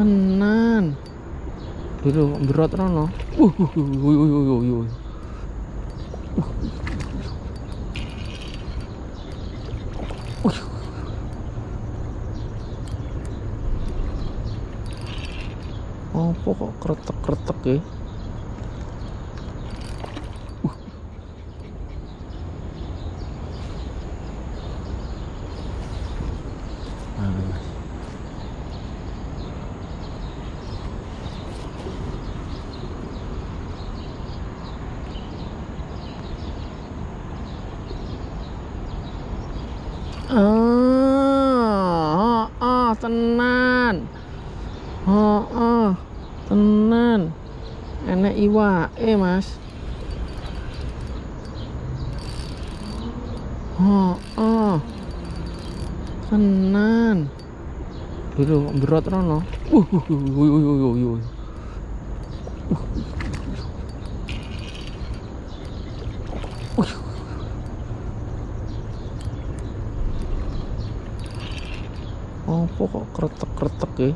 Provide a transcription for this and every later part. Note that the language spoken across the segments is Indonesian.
tenan. Dulu berat rono. Uh uh uh uh uh Apa kok kretek-kretek ya? Uh. Nah, Oh, oh. Tenan. Dulu berat rono. Uh, uh, uh, uh, uh, uh, uh, uh. Uh. Apa kok kretek-kretek ya?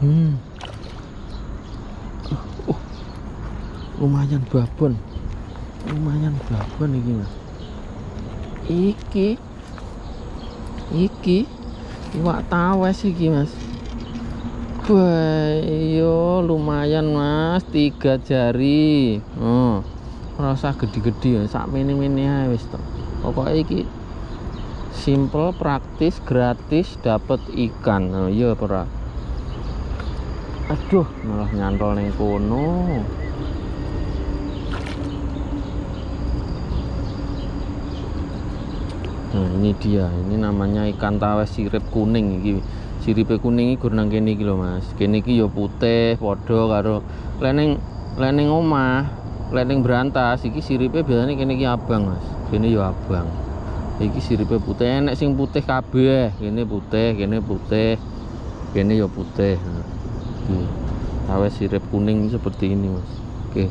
Hmm. Oh, lumayan babon. Lumayan babon iki, Mas. Iki. Iki iwak tawes iki, Mas. Wah, iyo lumayan Mas, tiga jari. Oh. Rasa gede-gede ya, sak mini-mini wis to. Pokoknya iki simple, praktis, gratis, dapat ikan. Oh, iya ora? Aduh, malah nyantol neng kono. Nah, ini dia. Ini namanya ikan tawes sirip kuning iki. Siripe kuning iki gur nang kene iki lho, Mas. Kene iki ya putih, padha karo leneng leneng omah, leneng berantas iki siripe biasanya kene iki abang, Mas. Kene ya abang. Iki siripe putih, enek sing putih kabeh. Kene putih, kene putih. Kene ya putih. Nah, iki. Tawes sirip kuning seperti ini, Mas. Oke.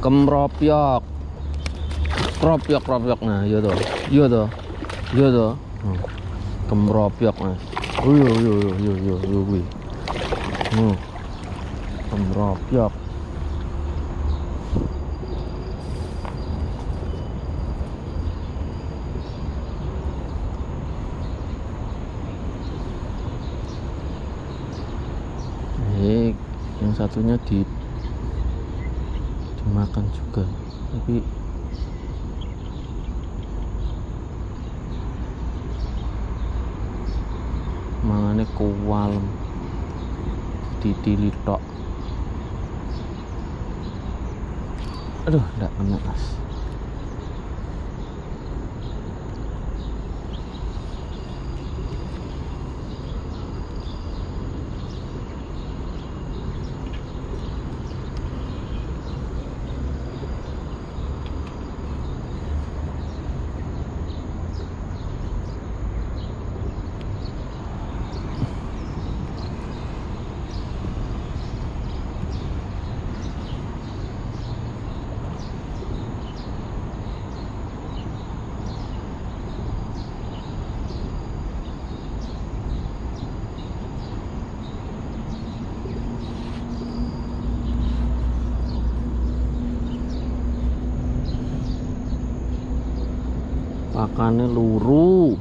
Kemropyok. Kropyok, kropyok. Nah, iya toh. Iya toh. Iya toh. Hmm. Kemropyok, Mas. Oh, iya, iya, iya, iya, iya, iya, kuwi. Hmm. Kemropyok. sebetulnya di dimakan juga. Tapi mangane kual di dilitok aduh enggak kena as makannya luru.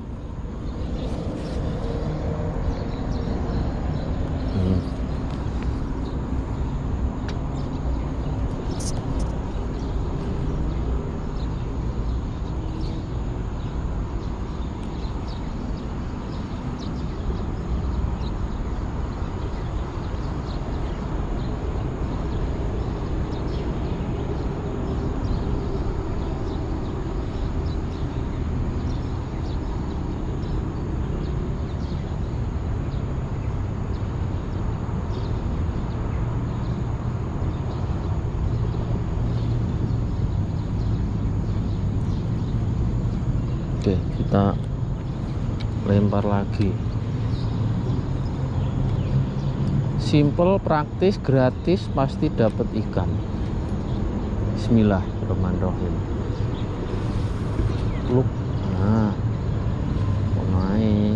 Kita lempar lagi. Simple, praktis, gratis, pasti dapat ikan. Bismillahirrahmanirrahim. Luk. Nah. Omae.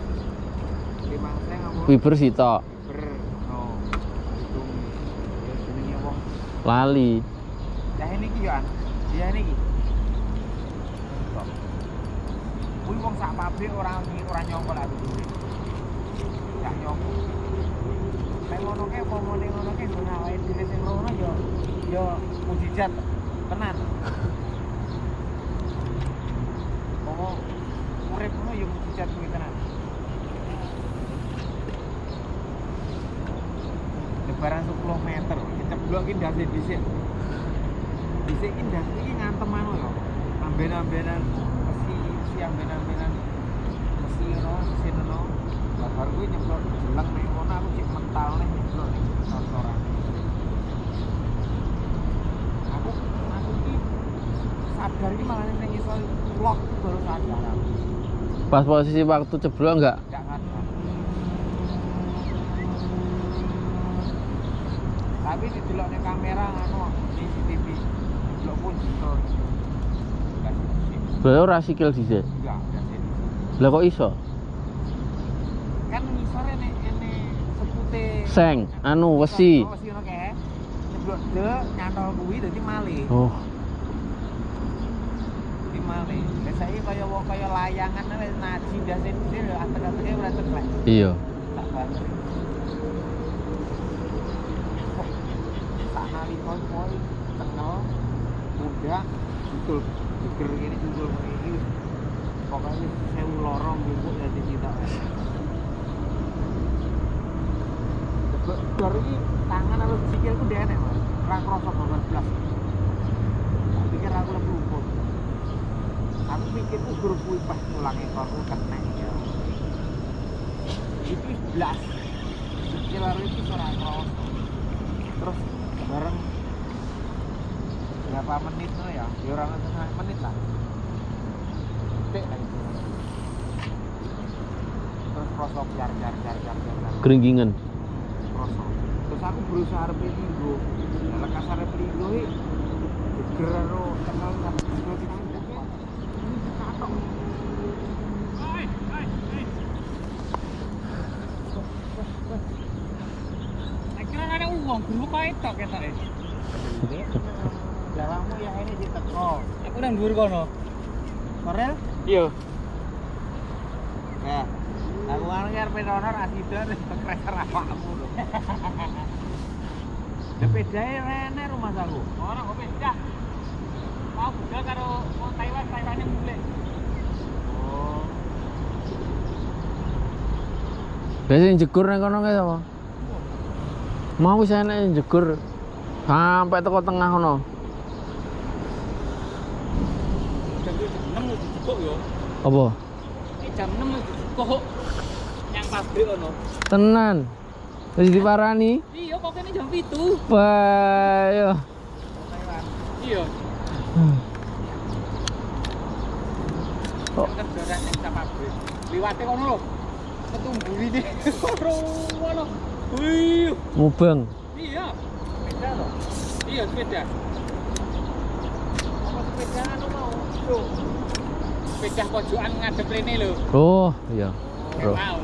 Fiber sitok hitung ya lali. ya ini ki yo an ya ini ki Kuwi wong sak pabrik ora ora nyongkol aku duwe. Gak nyongkol. Nek ngono ke ngene ngono ke ngono awake dhewe sing rono yo yo mujizat tenan. Pomo urip ngono yo mujizat kuwi tenan. Lebaran 10 meter, keceblok ki ndase dhisik. Dhisik ki ndas iki ngantem anu yo. Amben-ambenan mesi mesi amben-ambenan mesi ngono, mesin ngono. Lah baru kuwi nyeblok jelang ning kono aku cek mental nih nyeblok ning trotoran. Aku aku ki sadar ki malah ning iso vlog baru sadar. Pas posisi waktu ceblok enggak? Gak sadar. Tapi didelok ning kamera anu CCTV. Delok pun sih. Berarti ora sikil dhisik. Enggak. Lah kok iso? Kan ngisore nek ene sepute Seng, anu wesi. Oh, Wesi ngono kae. Nyeblok de nyantol kuwi dadi. Oh, Dadi malih. Lah saiki kaya layangan wis naji ndase dhewe antek-anteke ora ceklek. iya. Tak banget. Kok Kowe tengel muda betul geger ini judul ini. Pokoknya sewu lorong gitu dari kita Dor ini tangan atau sikil ku dia enek mas. Ra krosok banget belas Tak pikir aku lebih ukur. Aku mikir ku guru kuih pas pulang ekor ku kena ya. Itu belas Sikil itu ora krosok Terus bareng berapa menit tuh ya? Ya orang setengah menit lah. Detik lah itu terus krosok jar jar jar jar jar jar. Keringgingan. krosok terus aku berusaha arep linggo nah lekas arep linggo iki geger ro kenal linggo kita tidak ini katok Kira ada uang dulu kau itu kita deh. Lawangmu ya ini diteko. Aku nang dhuwur kono. Korel? Iya. Ya. Aku kan arep honor asidan kreser awakmu lho. Sepedae rene rumah aku. Orang kok beda. Mau budal karo wong Taiwan, Taiwannya mulai. Oh. Biasanya jegur nang kono kae apa? Mau wis enek jegur sampai teko tengah kono. 6 wis dijebok yo. Apa? Ini jam 6 wis dijebok. Yang pabrik ono. Tenan. Wis diparani. Iya, kok kene jam 7. Wah, yo. Iya. Kok kerjaan yang kita pabrik. Liwate kono lho. Ketumburi deh. Ngono. Wih. mubeng? Iya. Beda loh. Iya, sepeda. Apa sepeda anu mau? Tuh. Sepeda pojokan ngadep rene lho. Oh, iya. Bro. Mau.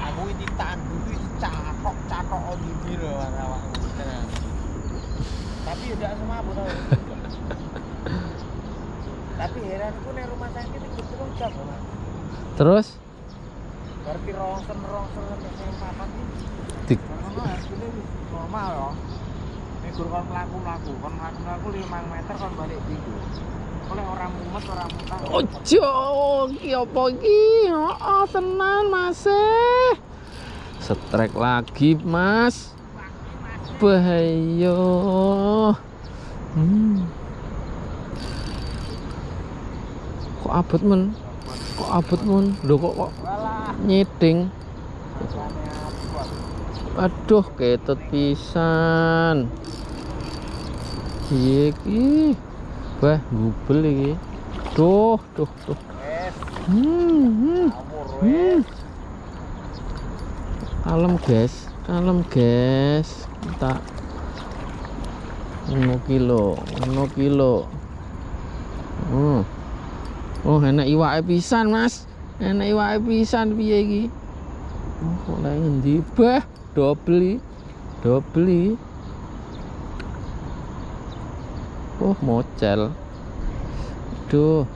Aku iki ditandu iki cakok-cakok ndi lho awakmu tenan. Tapi ya tidak semabuk tau. Tapi heranku nek rumah sakit itu terus jam Mas. Terus berarti rongsen rongsen sampai sing papat iki Dik. ngono hargane wis normal ya gur kon mlaku mlaku kon mlaku mlaku 5 meter kon balik minggu oleh orang mumet orang mutah Ojo, iki apa iki? Oh, tenan Mas. eh. Setrek lagi, Mas. Bahaya. Hmm. Kok abot men? Kok abot men? Lho kok kok nyeding? Aduh, ketut pisan. Iki? Wah, gubel iki. Duh, duh, duh. wes Hmm, hmm. Hmm. wes Kalem guys, kalem guys. Kita ngono kilo, ngono kilo. Hmm. Oh, enak iwake pisan, Mas. Enak iwake pisan piye iki? Oh, kok lek ngendi? Bah, dobel iki. Dobel iki. Oh, mocel. Duh.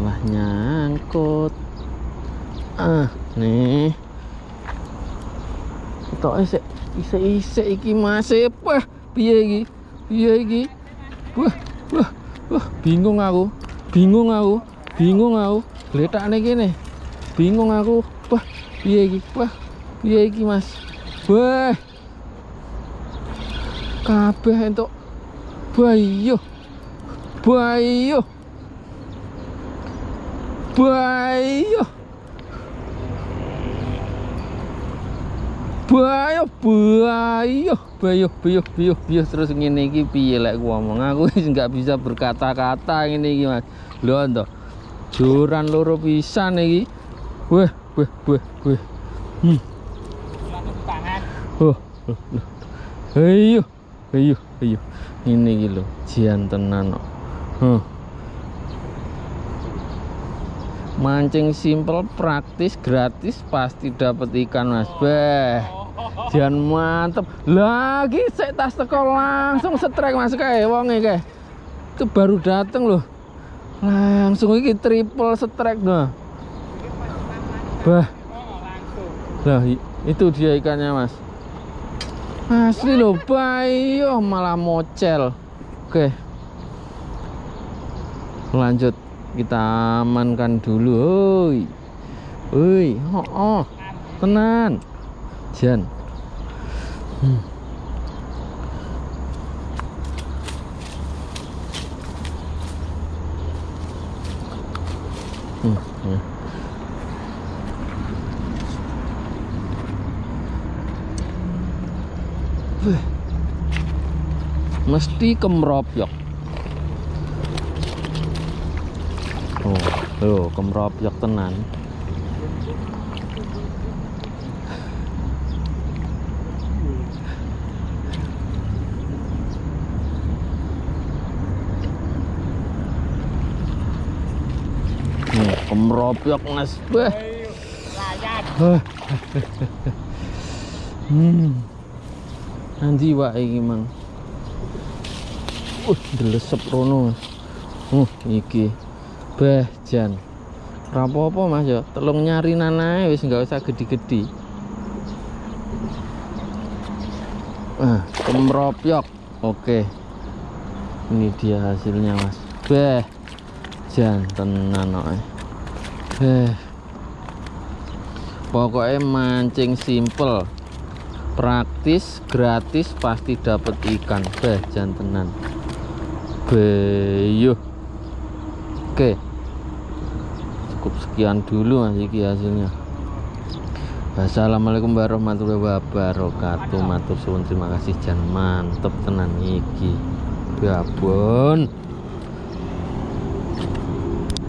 salah nyangkut ah nih tok isik isik isik iki mas wah piye iki piye iki wah wah wah bingung aku bingung aku bingung aku. Letakne kene bingung aku. Wah piye iki? Wah piye iki mas? Wah. Kabeh entuk bayo bayo Bayo. Bayo, bayo, bayo, bayo, bayo, bayo terus ngene iki piye lek ku ngomong aku nggak bisa berkata-kata ngene iki Mas. Lho to. Joran loro pisan iki. Weh, weh, weh, weh. Hmm. Oh. Ayo, ayo, ayo. Ini iki lho, jian tenan kok. Huh. Mancing simple, praktis, gratis, pasti dapat ikan mas. Beh, jian mantep. Lagi saya tas teko langsung setrek mas kayak wong kayak. Itu baru dateng loh. Langsung iki triple setrek nah. Bah, Oh, i- itu dia ikannya mas. Asli loh, bayo malah mocel. Oke. Lanjut kita amankan dulu. Oi. Oi, oh, oh. Tenan. Jan. Hmm. Hmm, hmm. Wih. Mesti kemropyok. Oh, oh kemropyok tenan. Kemropyok mas. Wah. Hmm. Nanti wae iki mang. Uh, delesep rono. Mas. Uh, iki. Bah, jan. Apa-apa Mas ya, telung nyari nanae wis nggak usah gede-gede. Ah, kemropyok. Oke. Ini dia hasilnya, Mas. Beh. Jan tenan kok. Beh. Pokoknya mancing simple praktis gratis pasti dapat ikan. Beh jantenan. Beyuh. Oke. Cukup sekian dulu mas iki hasilnya. Assalamualaikum warahmatullahi wabarakatuh. Matur suwun terima kasih. Jan mantep tenan iki. Babon